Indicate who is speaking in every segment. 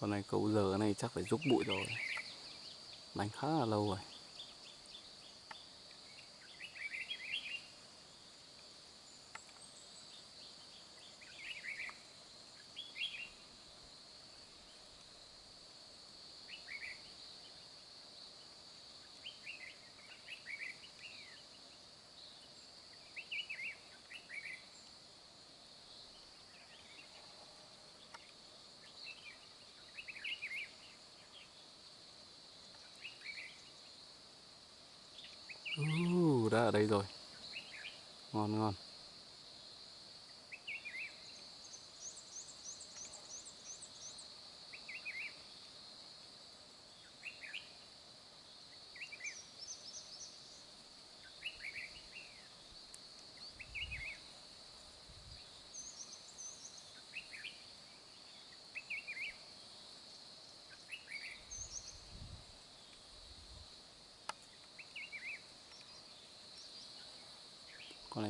Speaker 1: con này cậu giờ này chắc phải rút bụi rồi. Đánh khá là lâu rồi. Đã ở đây rồi. Ngon ngon.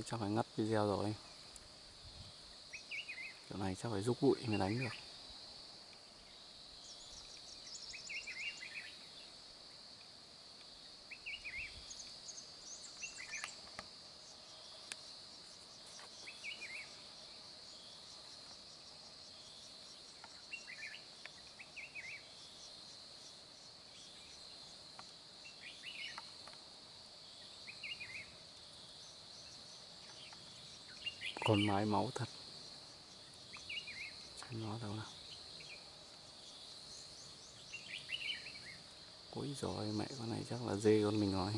Speaker 1: Chắc phải ngắt video rồi. Kiểu này chắc phải rút bụi mới đánh được. Con mái máu thật. Xem nó đâu nào. Cuối rồi mẹ con này chắc là dê con mình rồi.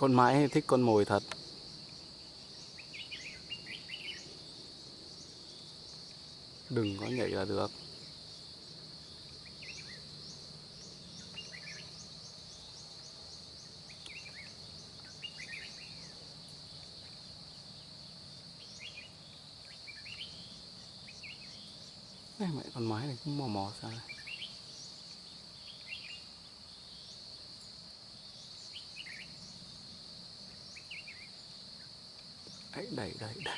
Speaker 1: Con mãi, thích con mồi thật đừng có nhảy là được Đây mẹ con mái này cũng mò mò sao? này. Đẩy đẩy đẩy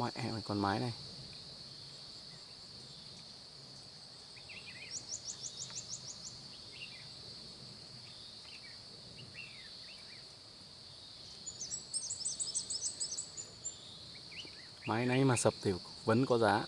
Speaker 1: mẹ mày con mái này. Máy này mà sập thì vẫn có giá.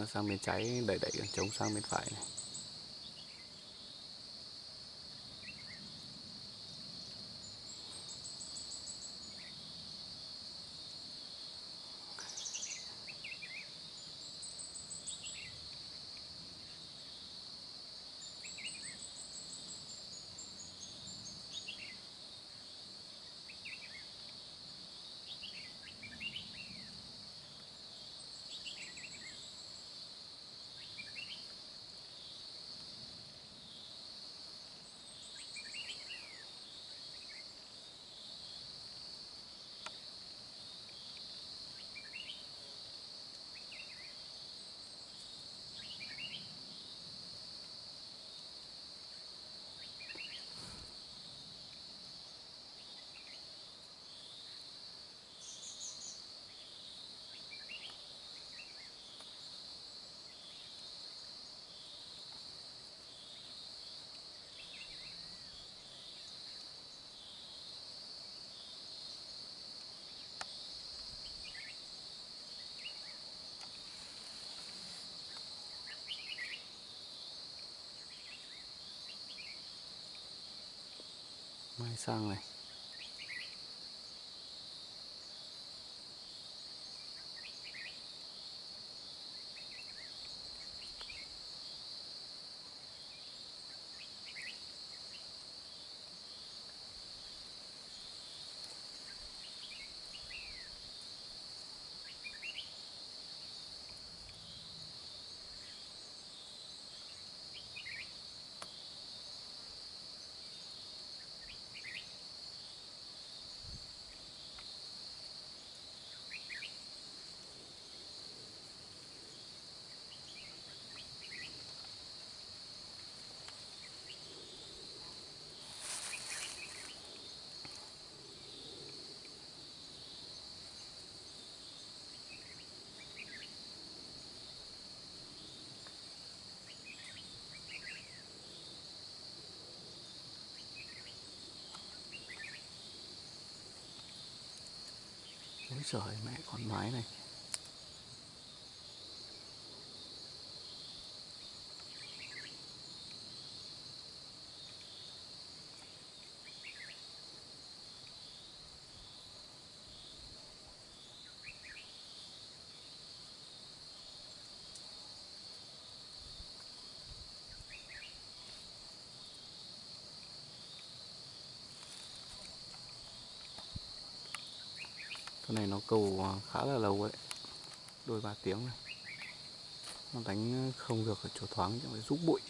Speaker 1: Nó sang bên trái đẩy đẩy chống sang bên phải này. Sang này. Trời mẹ con mái này. Con này nó cầu à, khá là lâu đấy. Đôi ba tiếng này. Nó đánh à, không được ở chỗ thoáng, chẳng phải rút bụi.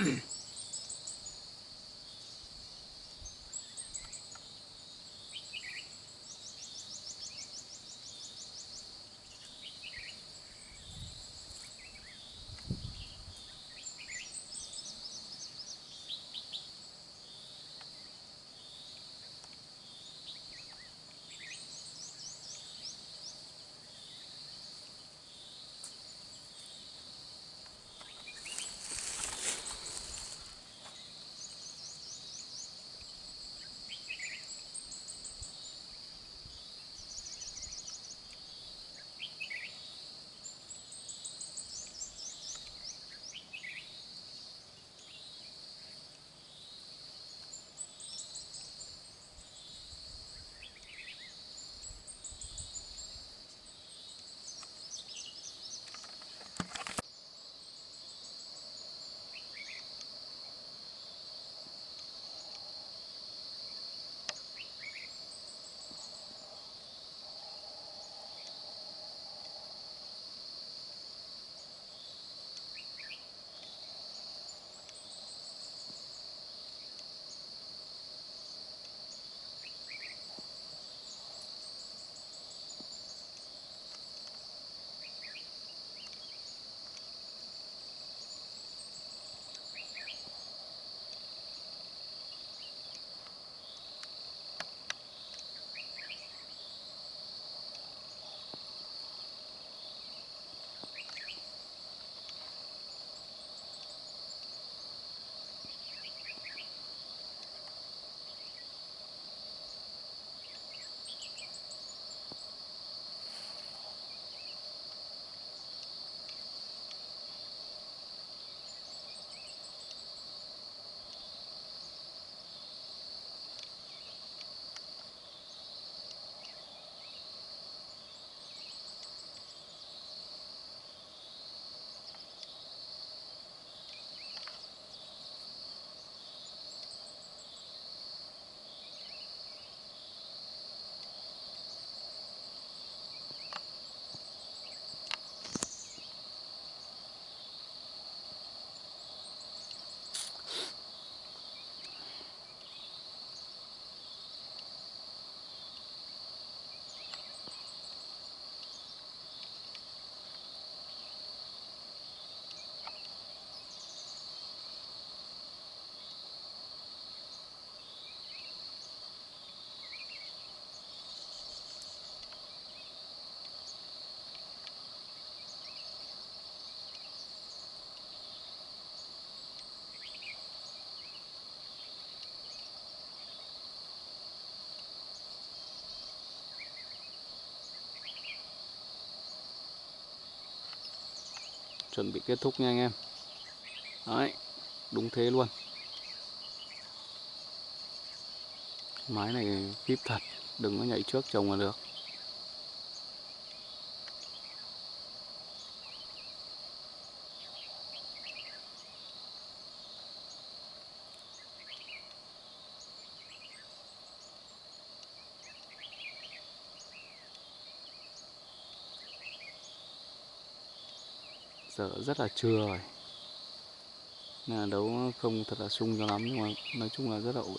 Speaker 1: mm chuẩn bị kết thúc nha anh em. Đấy, đúng thế luôn. Mái này kíp thật, đừng có nhảy trước chồng là được giờ rất là trưa rồi. Nên là đấu không thật là sung cho lắm, nhưng mà nói chung là rất là ổn.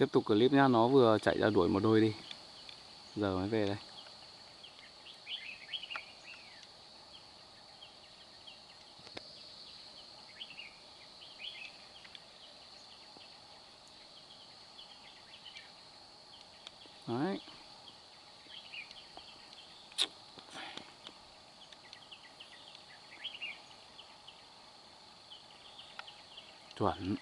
Speaker 1: Tiếp tục clip nhá, nó vừa chạy ra đuổi một đôi đi. Giờ mới về đây đấy chuẩn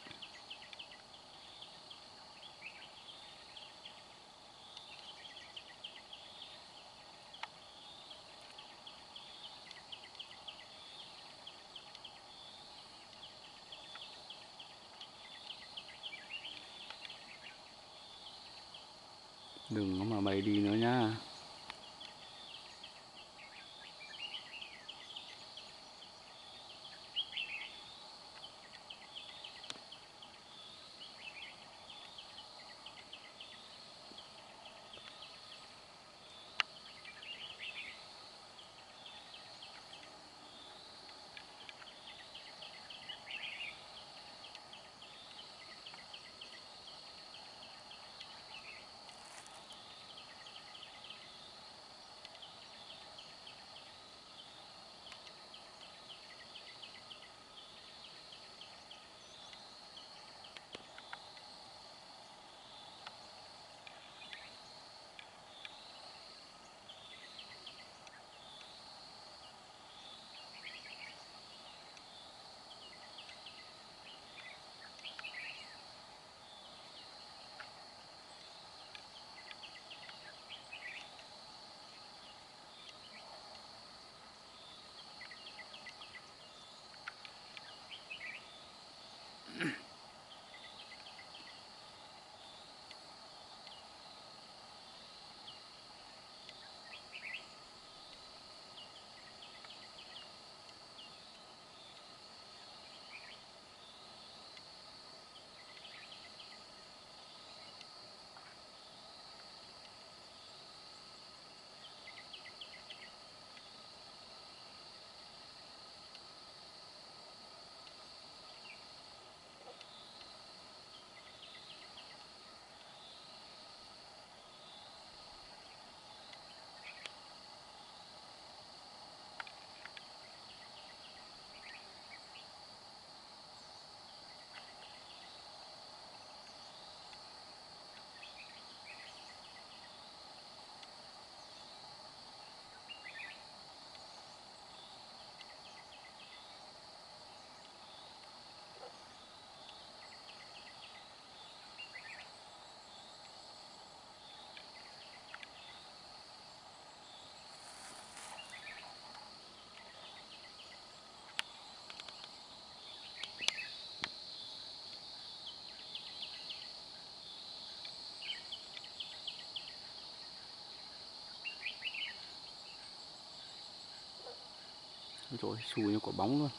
Speaker 1: đừng có mà chỗ xù như quả bóng luôn.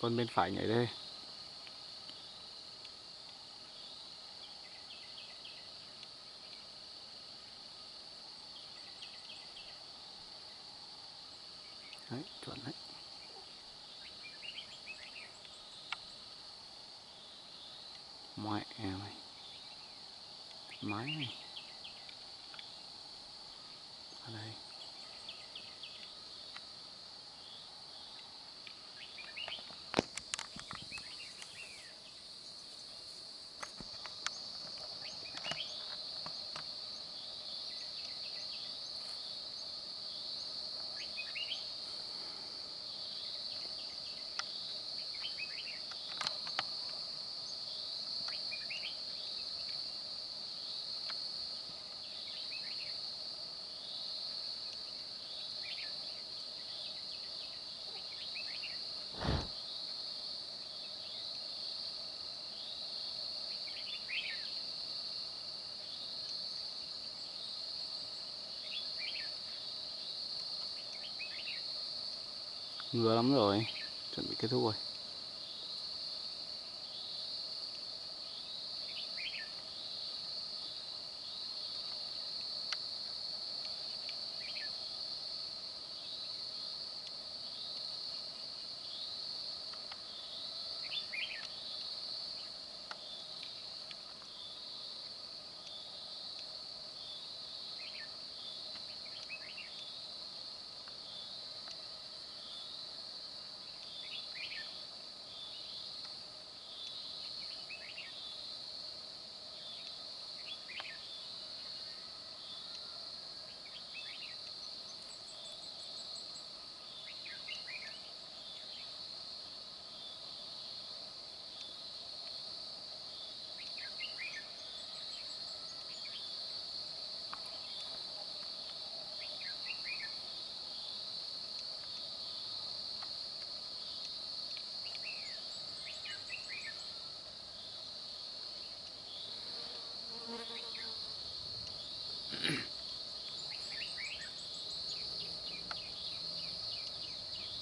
Speaker 1: Con bên phải nhảy đây đấy chuẩn đấy mẹ mày máy này ở đây ngứa lắm rồi chuẩn bị kết thúc rồi.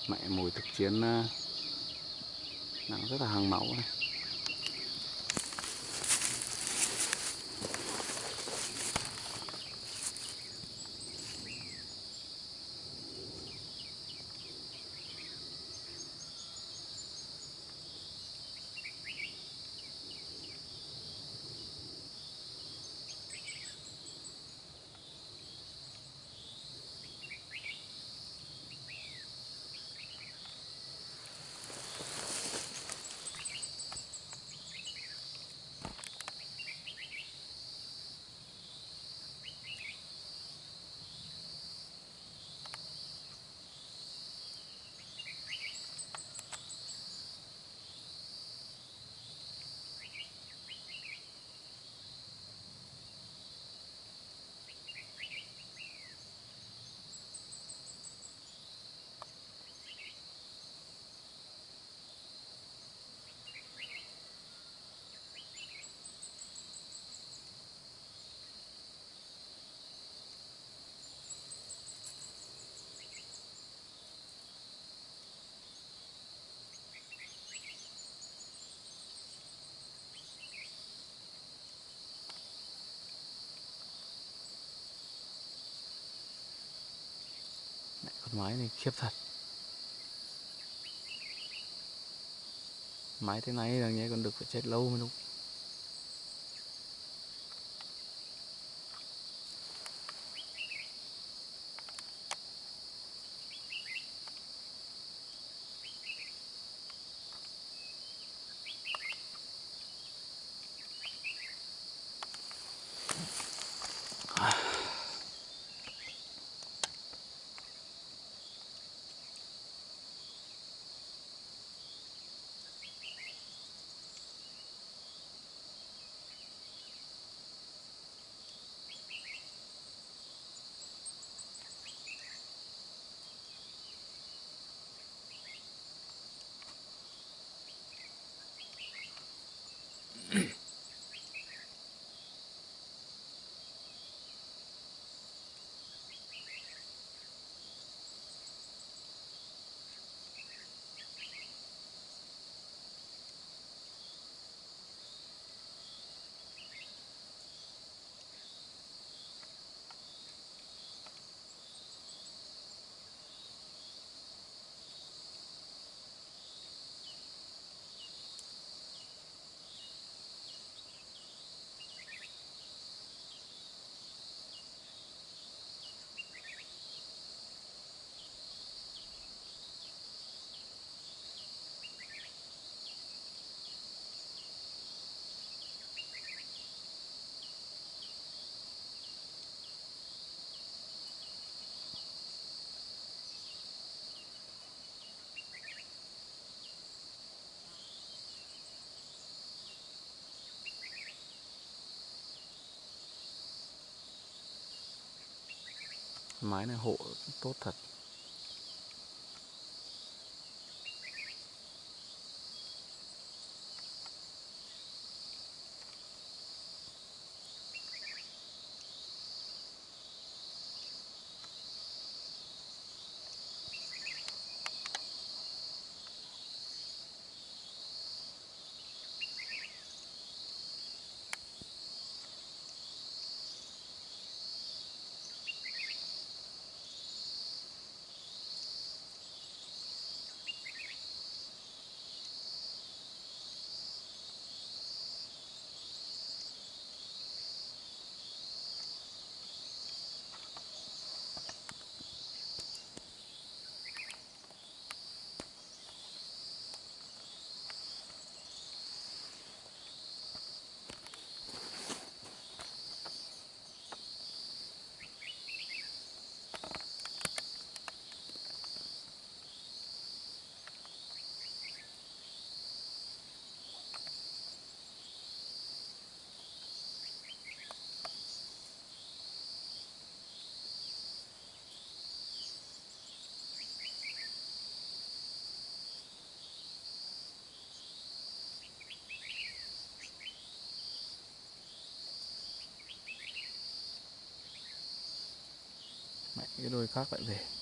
Speaker 1: Mẹ mùi thực chiến ờ, nặng rất là hàng máu này. Máy này khiếp thật. Máy thế này là nghe còn được phải chết lâu mới đúng. Mái này hộ tốt thật. Cái đôi khác lại về.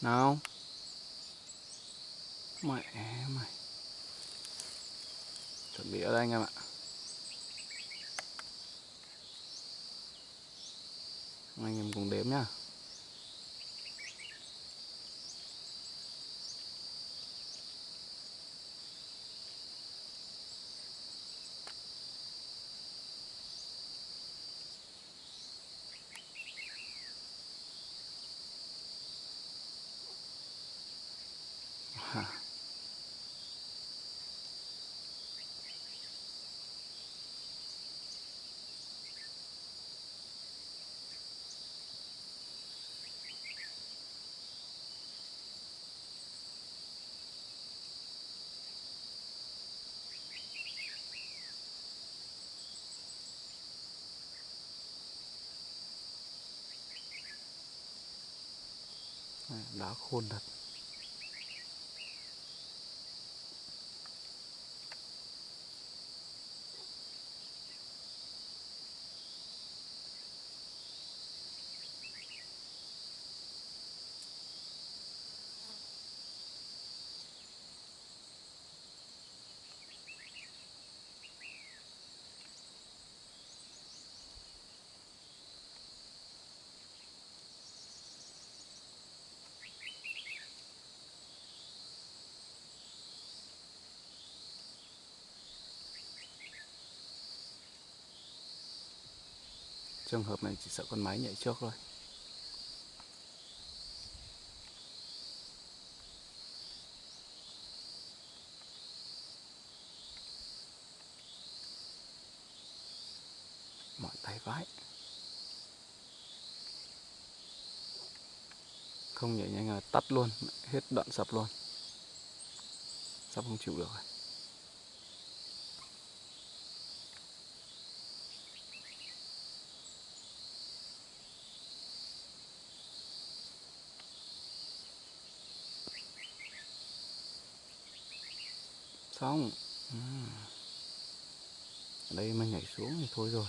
Speaker 1: Nào. Mẹ mày Chuẩn bị ở đây anh em ạ. Anh em cùng đếm nhá. Hả? Này, Đá khôn thật trường hợp này chỉ sợ con máy nhảy trước thôi. Mọi tay vãi. Không nhảy nhanh là tắt luôn, hết đoạn sập luôn. Sắp không chịu được rồi. Xong. Ở đây mà nhảy xuống thì thôi rồi.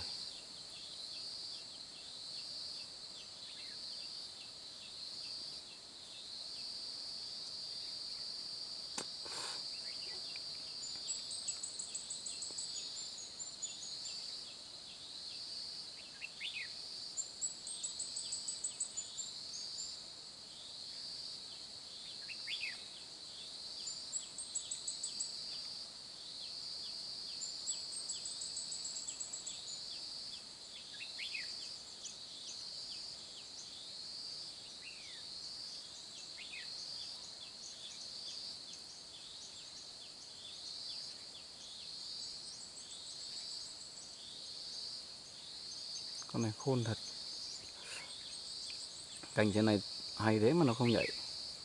Speaker 1: Con này khôn thật. Cành trên này hay thế mà nó không nhảy.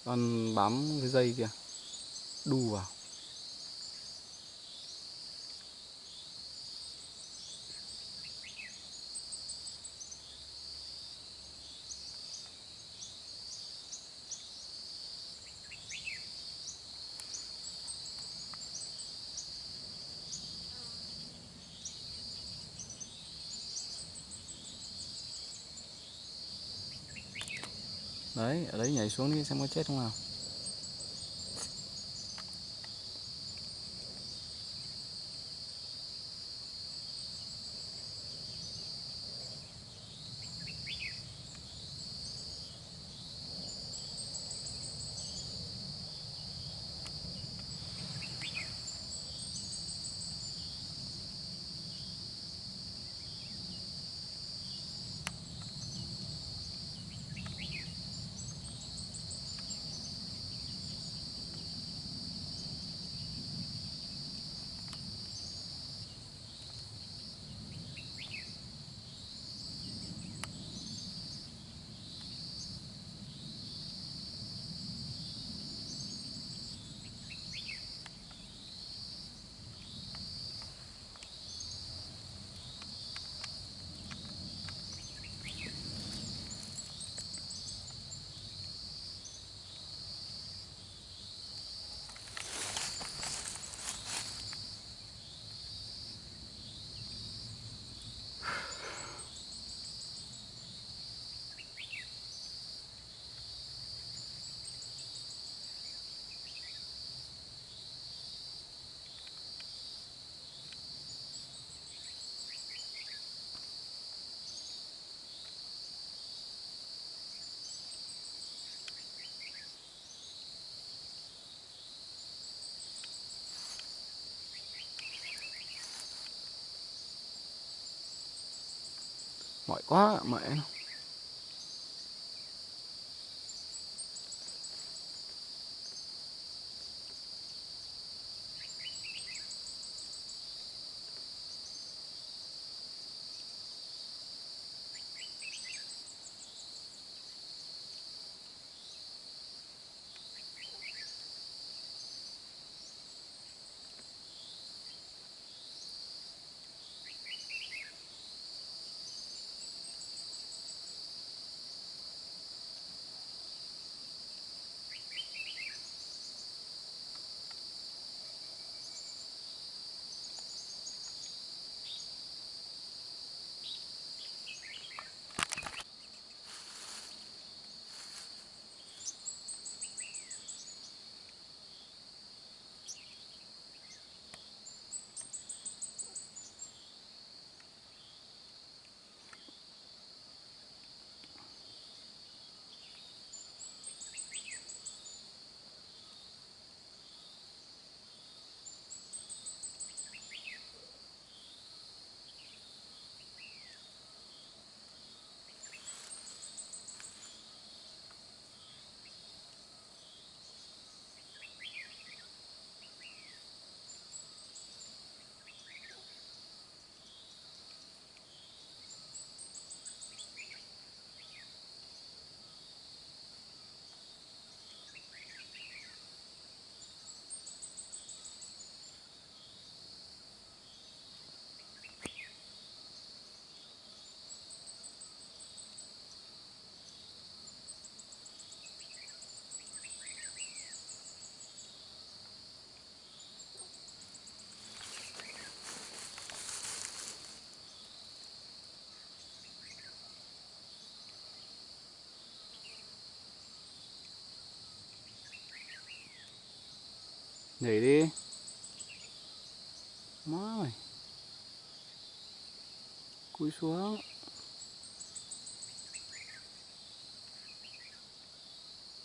Speaker 1: Con bám cái dây kia, đu vào. Đấy ở đấy nhảy xuống đi xem có chết không nào. Mỏi quá mẹ nó nhảy đi. Má mày cúi xuống.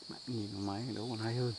Speaker 1: Bạn nhìn máy đấu còn hay hơn.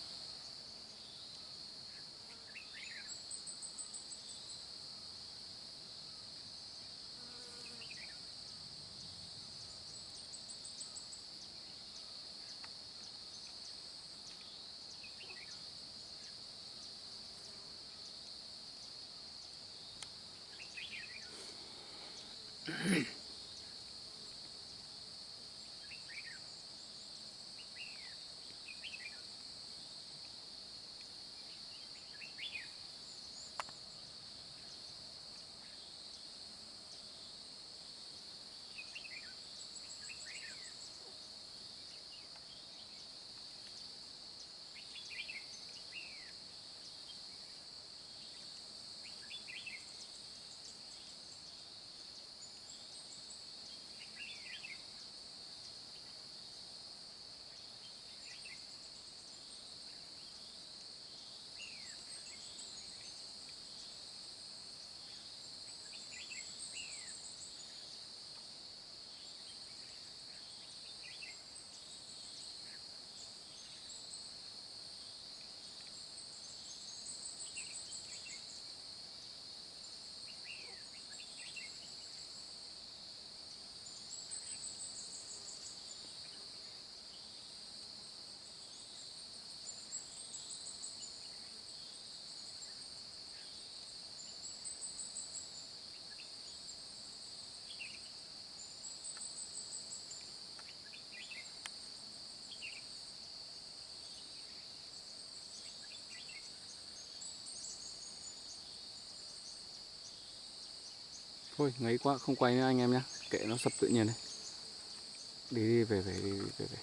Speaker 1: Thôi ngấy quá không quay nữa anh em nhé Kệ nó sập tự nhiên này. Đi đi về về đi, về về.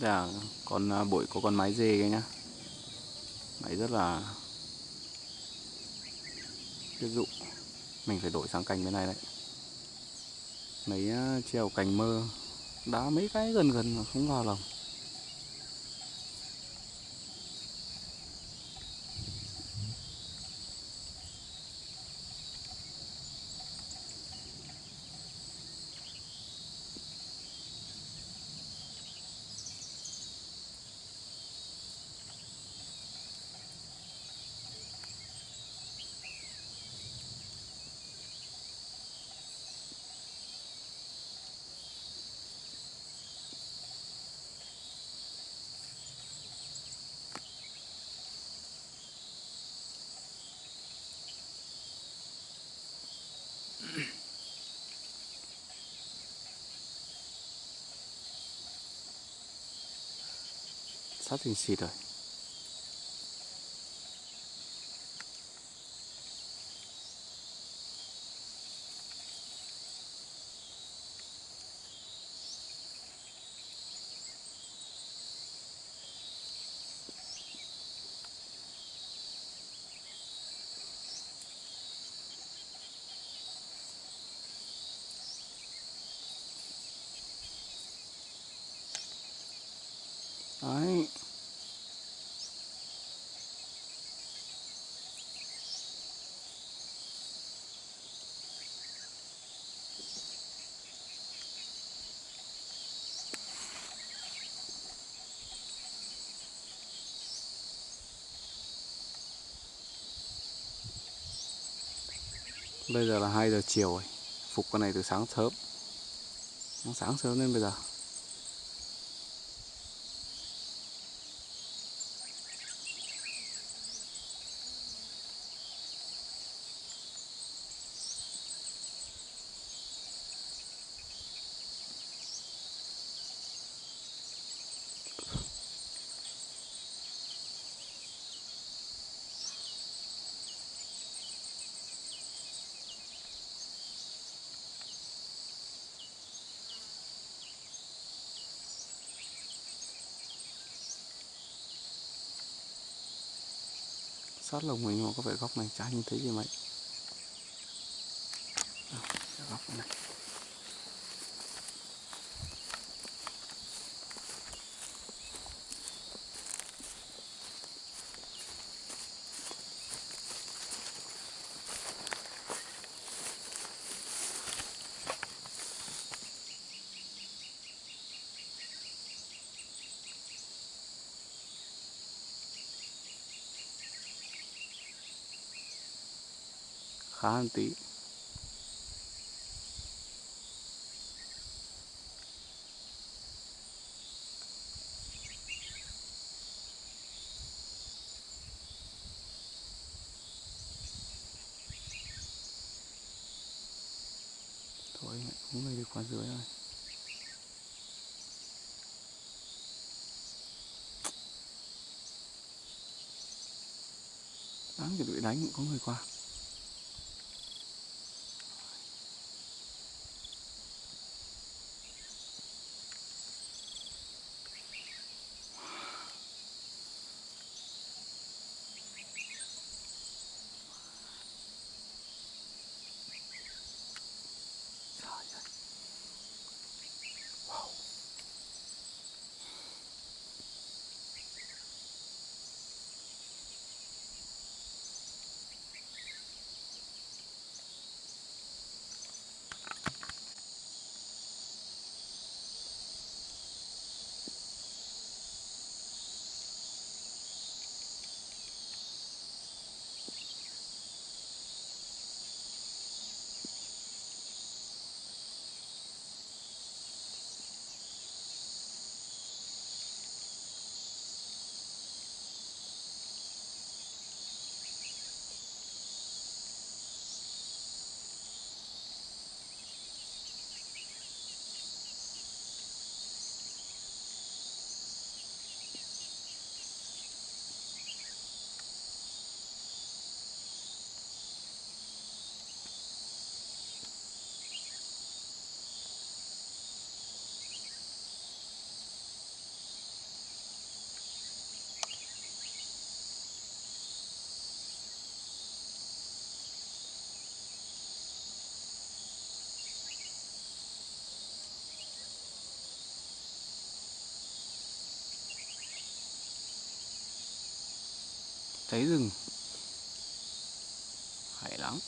Speaker 1: Đây là con à, bụi có con máy dê cái nhá. Máy rất là Tiết dụ Mình phải đổi sang cành bên này đấy. Mấy à, treo cành mơ. Đá mấy cái gần gần mà không vào lòng. Sắp thành xịt rồi Đấy Bây giờ là 2 giờ chiều rồi. Phục con này từ sáng sớm. Nó sáng sớm nên bây giờ. Sát lồng mình mà có vẻ góc này chả nhìn thấy gì mấy à, góc này khá hơn tí thôi mẹ cũng về đi qua dưới rồi đáng chuẩn bị đánh, cũng có người qua. Cháy rừng. Hay lắm.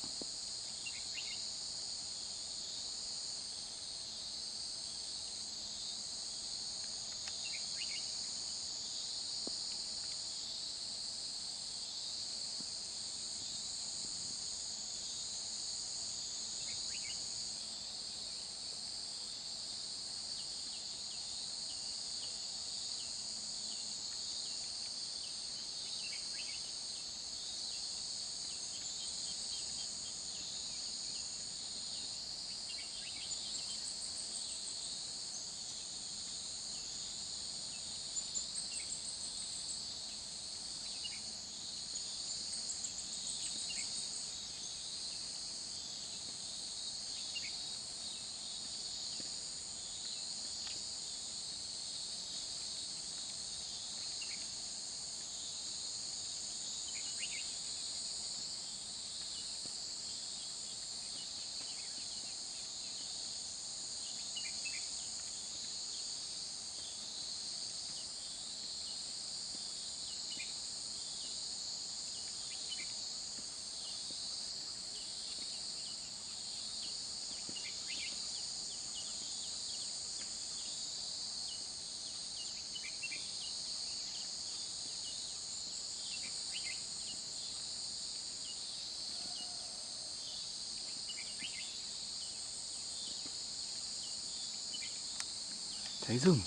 Speaker 1: Cháy rừng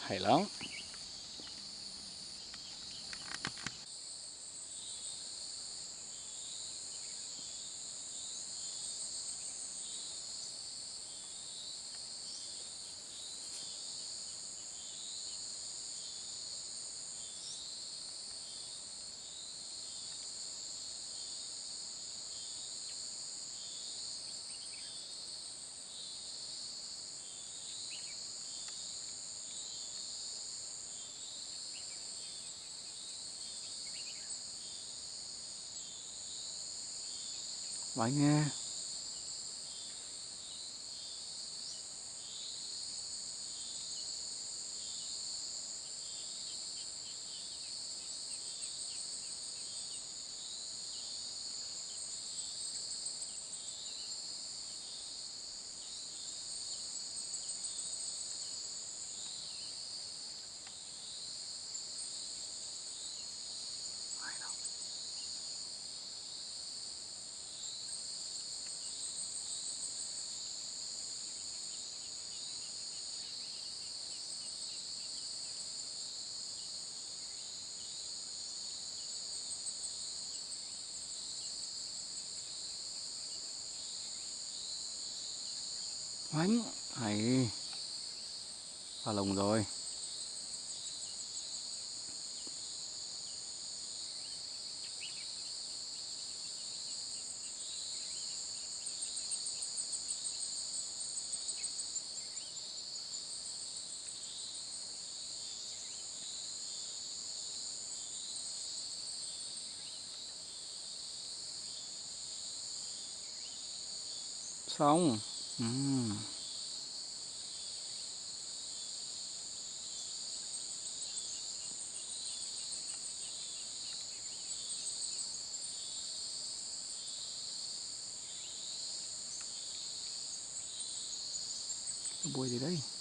Speaker 1: hay lắm. Bánh nghe. Oánh Hay Pha lồng rồi. Xong uhm. bôi gì đây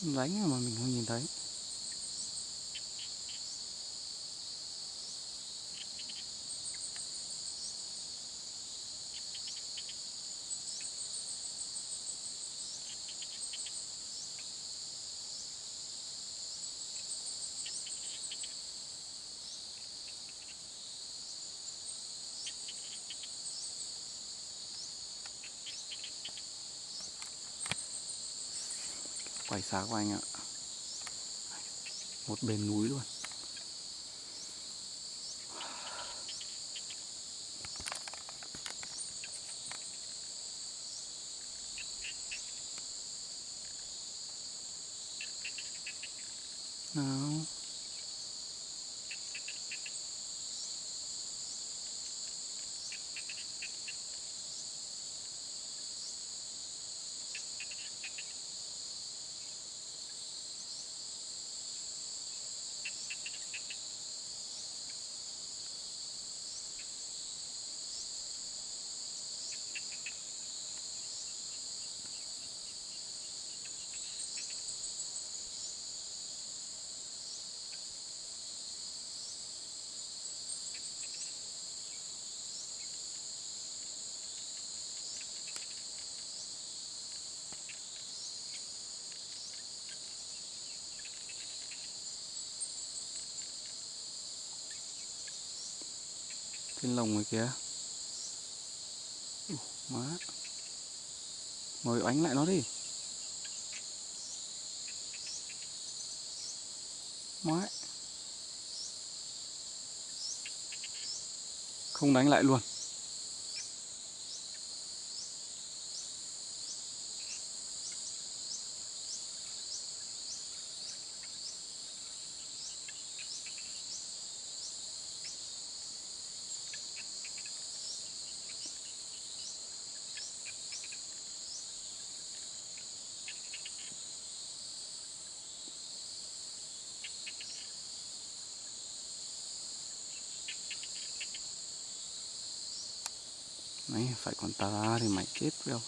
Speaker 1: đánh mà mình không nhìn thấy. Phải xá của anh ạ. Một bên núi luôn. Trên lồng người kìa. Ủa, má. Mời oánh lại nó đi. Má không đánh lại luôn. Đấy, thì mày chết với không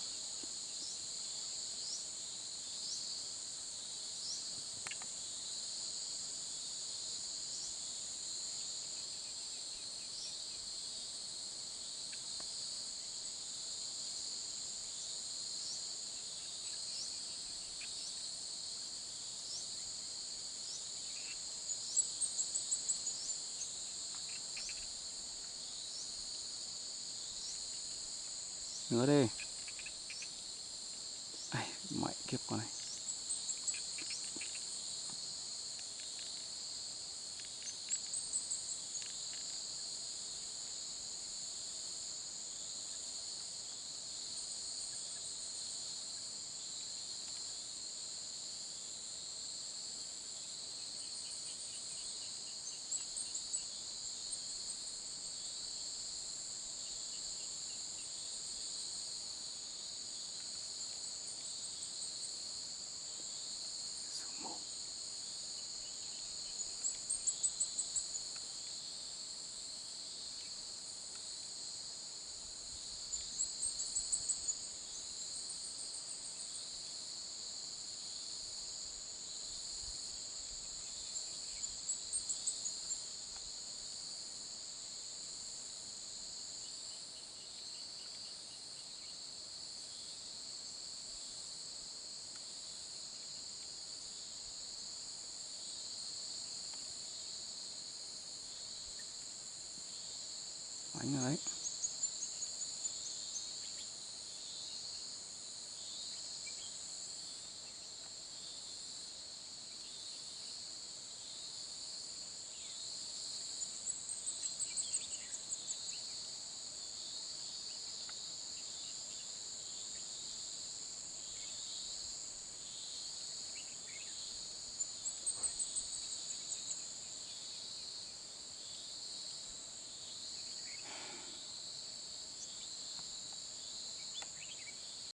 Speaker 1: nữa đi. Ai, mẹ kiếp con này.